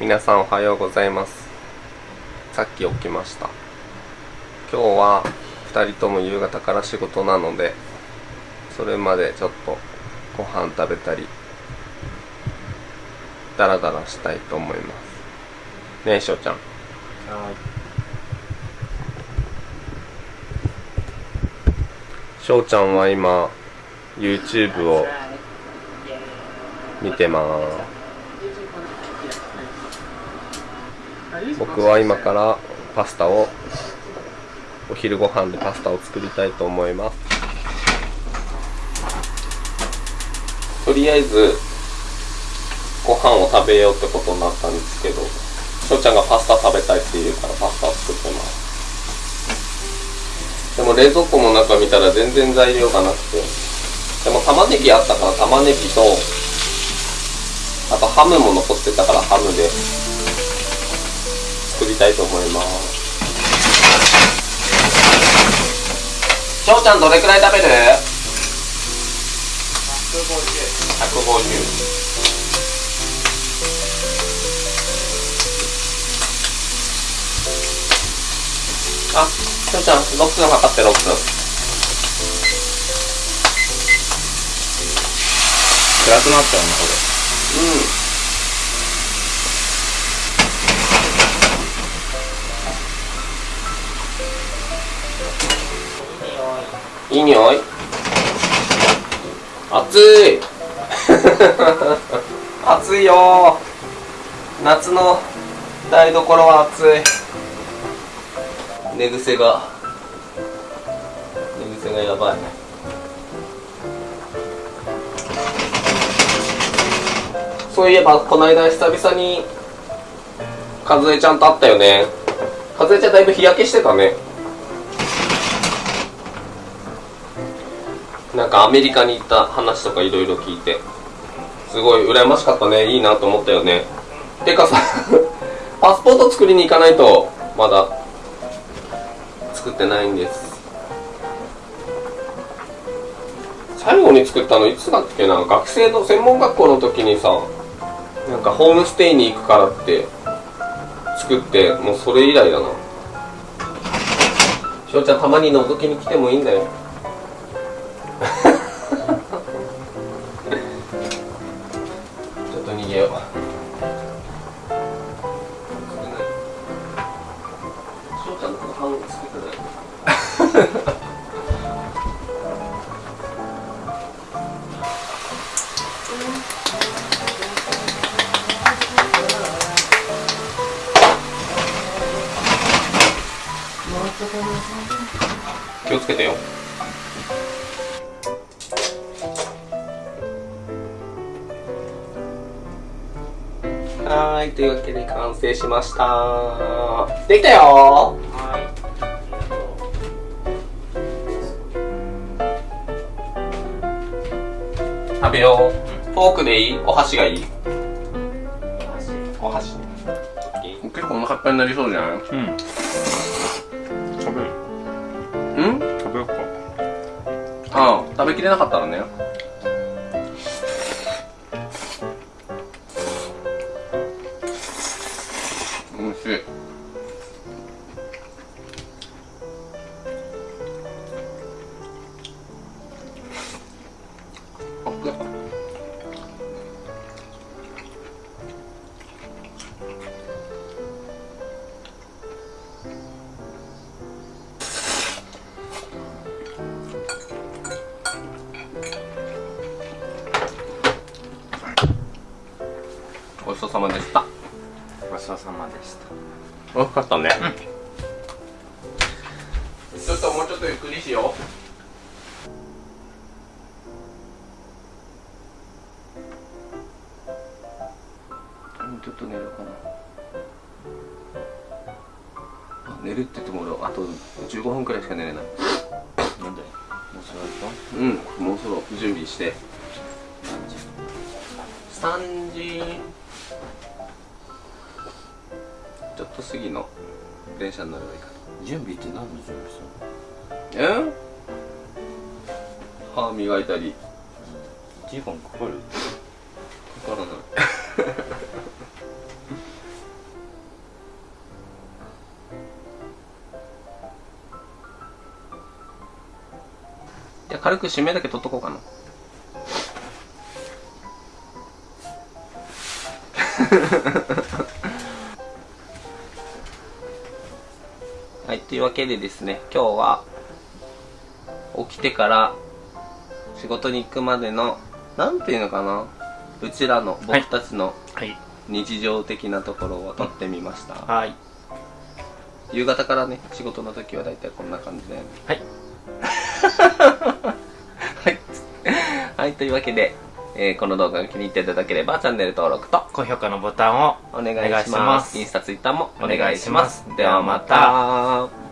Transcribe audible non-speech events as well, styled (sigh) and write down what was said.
皆さんおはようございます。さっき起きました。今日は2人とも夕方から仕事なのでそれまでちょっとご飯食べたりダラダラしたいと思います。ねえしょうちゃん。しょうちゃんは今 YouTube を見てます僕は今からパスタをお昼ご飯でパスタを作りたいと思います。とりあえずご飯を食べようってことになったんですけどしょうちゃんがパスタ食べたいって言うからパスタを作ってます。でも冷蔵庫の中見たら全然材料がなくてでも玉ねぎあったから玉ねぎとあとハムも残ってたからハムで。作りたいと思います。しょうちゃんどれくらい食べる ?150 あ、しょう。ちゃん6分測って6分。暗くなっちゃうなこうんいい匂い。暑い。(laughs) 暑いよ。夏の台所は暑い。寝癖が。寝癖がやばい。そういえばこの間久々に和江ちゃんと会ったよね。和江ちゃんだいぶ日焼けしてたねなんかアメリカに行った話とかいろいろ聞いて。すごい羨ましかったね。いいなと思ったよね。てかさ (laughs) パスポート作りに行かないとまだ作ってないんです。最後に作ったのいつだっけな？学生の専門学校の時にさなんかホームステイに行くからって作ってもうそれ以来だな。しょうちゃんたまに覗きに来てもいいんだよ。と逃げよう気をつけてよ。はーいというわけで完成しました。できたよ。食べよう。フォークでいい？お箸がいい？お箸。結構お腹いっぱいになりそうじゃない？れうん。食べるう。ん？食べようか。ああ食べきれなかったらねそうさまでした。ごちそうさまでした。美味しかったね、ちょっともうちょっとゆっくりしよう。ちょっと寝るかな。あ寝るって言っても俺あと15分くらいしか寝れない。なんでもうそれうんもうそろ準備して。3時と過の電車に乗ればいいかと。準備って何の準備するの？え？歯磨いたり。時間かかるかからない。(laughs) いや軽く締めだけ取っとこうかな。Ha (laughs) ha. はい、というわけでですね、今日は起きてから仕事に行くまでの、なんていうのかな、うちらの、僕たちのはい日常的なところを撮ってみました。はい夕方からね、仕事の時は大体こんな感じで。はい (laughs) はい。はい、というわけで、えーこの動画が気に入っていただければチャンネル登録と高評価のボタンをお願いします。インスタ、ツイッターもおお願いします。ではまた。